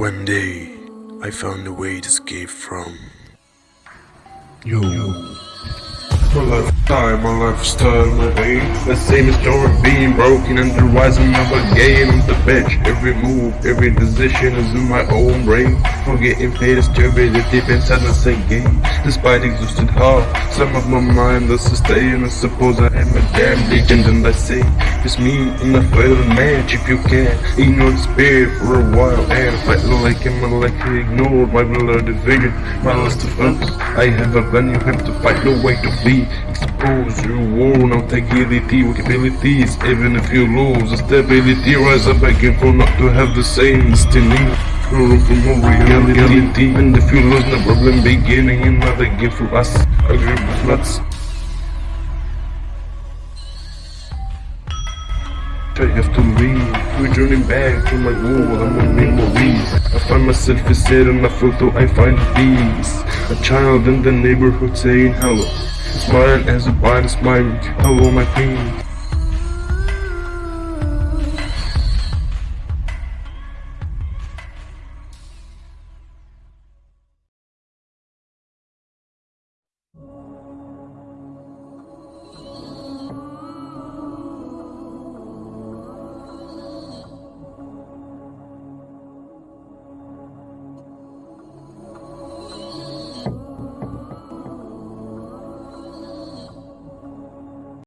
One day, I found a way to escape from. Yo. My lifestyle, my lifestyle, my way. The same story being broken and the rising of a game the bench. Every move, every decision is in my own brain. Forgetting pain is turbid, it deep inside the same game. Despite exhausted heart, some of my mind is staying. I suppose I am a damn legend and I say it's me in a failed match if you can. Ignore the spirit for a while and fight like I'm like ignored my bloody vision, my lust of us. I have a plan, you have to fight, no way to flee. Your worn out agility, capabilities. Even if you lose the stability, rise up again for not to have the same destiny. More reality. And if you lose, no problem beginning another gift for us. Agree with nuts. I have to leave, returning back to my world and my memories. I find myself instead on a photo, I find peace. A child in the neighborhood saying hello. Smile as a blind smile, hello my queen.